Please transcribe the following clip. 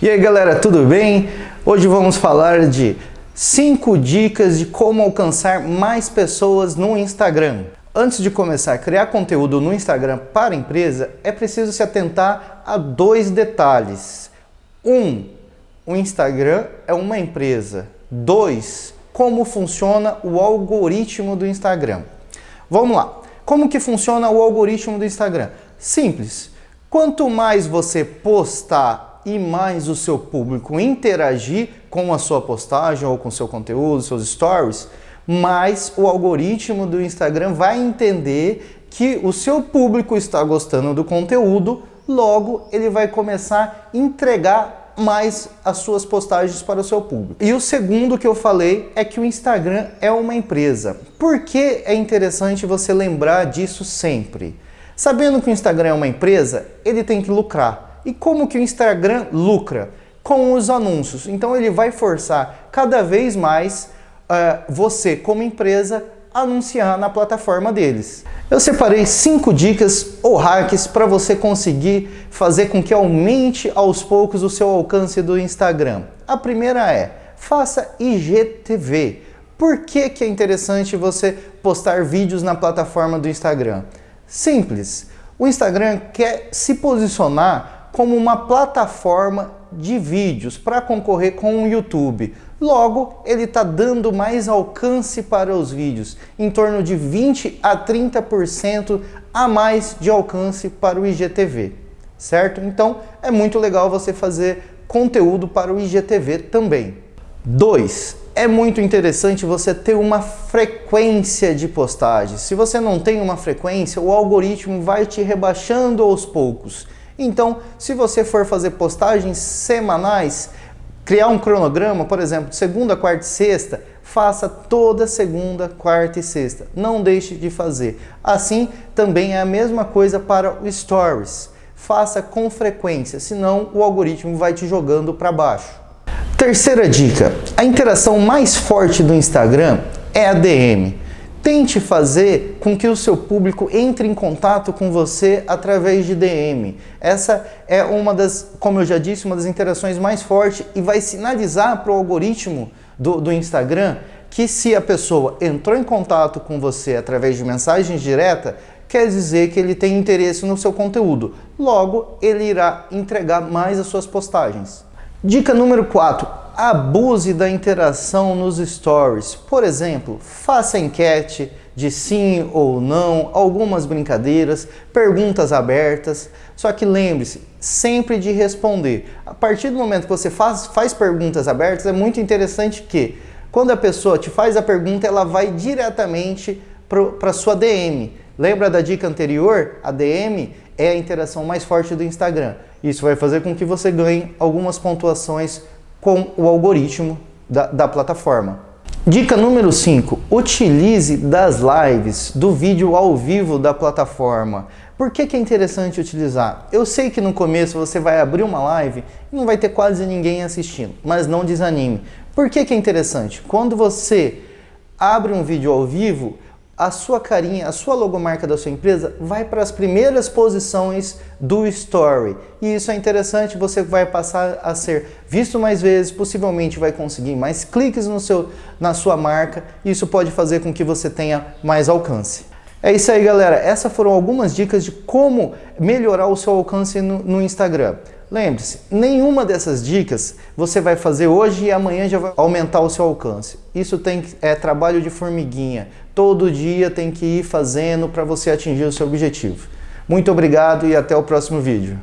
E aí galera, tudo bem? Hoje vamos falar de 5 dicas de como alcançar mais pessoas no Instagram. Antes de começar a criar conteúdo no Instagram para empresa, é preciso se atentar a dois detalhes. Um, o Instagram é uma empresa. Dois, como funciona o algoritmo do Instagram. Vamos lá. Como que funciona o algoritmo do Instagram? Simples. Quanto mais você postar e mais o seu público interagir com a sua postagem ou com seu conteúdo, seus stories, mais o algoritmo do Instagram vai entender que o seu público está gostando do conteúdo, logo ele vai começar a entregar mais as suas postagens para o seu público. E o segundo que eu falei é que o Instagram é uma empresa. Por que é interessante você lembrar disso sempre? Sabendo que o Instagram é uma empresa, ele tem que lucrar. E como que o Instagram lucra? Com os anúncios. Então ele vai forçar cada vez mais uh, você, como empresa, anunciar na plataforma deles. Eu separei cinco dicas ou hacks para você conseguir fazer com que aumente aos poucos o seu alcance do Instagram. A primeira é, faça IGTV. Por que, que é interessante você postar vídeos na plataforma do Instagram? Simples, o Instagram quer se posicionar como uma plataforma de vídeos para concorrer com o YouTube. Logo, ele está dando mais alcance para os vídeos, em torno de 20 a 30% a mais de alcance para o IGTV, certo? Então, é muito legal você fazer conteúdo para o IGTV também. 2. É muito interessante você ter uma frequência de postagens. Se você não tem uma frequência, o algoritmo vai te rebaixando aos poucos. Então, se você for fazer postagens semanais, criar um cronograma, por exemplo, segunda, quarta e sexta, faça toda segunda, quarta e sexta. Não deixe de fazer. Assim, também é a mesma coisa para o Stories. Faça com frequência, senão o algoritmo vai te jogando para baixo. Terceira dica, a interação mais forte do Instagram é a DM. Tente fazer com que o seu público entre em contato com você através de DM. Essa é uma das, como eu já disse, uma das interações mais fortes e vai sinalizar para o algoritmo do, do Instagram que se a pessoa entrou em contato com você através de mensagens direta, quer dizer que ele tem interesse no seu conteúdo. Logo, ele irá entregar mais as suas postagens. Dica número 4 abuse da interação nos stories. Por exemplo, faça enquete de sim ou não, algumas brincadeiras, perguntas abertas. Só que lembre-se sempre de responder. A partir do momento que você faz, faz perguntas abertas, é muito interessante que quando a pessoa te faz a pergunta, ela vai diretamente para sua DM. Lembra da dica anterior? A DM é a interação mais forte do Instagram. Isso vai fazer com que você ganhe algumas pontuações com o algoritmo da, da plataforma. Dica número 5. Utilize das lives do vídeo ao vivo da plataforma. Por que, que é interessante utilizar? Eu sei que no começo você vai abrir uma live e não vai ter quase ninguém assistindo, mas não desanime. Por que, que é interessante? Quando você abre um vídeo ao vivo, a sua carinha, a sua logomarca da sua empresa vai para as primeiras posições do Story. E isso é interessante, você vai passar a ser visto mais vezes, possivelmente vai conseguir mais cliques no seu, na sua marca. Isso pode fazer com que você tenha mais alcance. É isso aí, galera. Essas foram algumas dicas de como melhorar o seu alcance no, no Instagram. Lembre-se, nenhuma dessas dicas você vai fazer hoje e amanhã já vai aumentar o seu alcance. Isso tem, é trabalho de formiguinha. Todo dia tem que ir fazendo para você atingir o seu objetivo. Muito obrigado e até o próximo vídeo.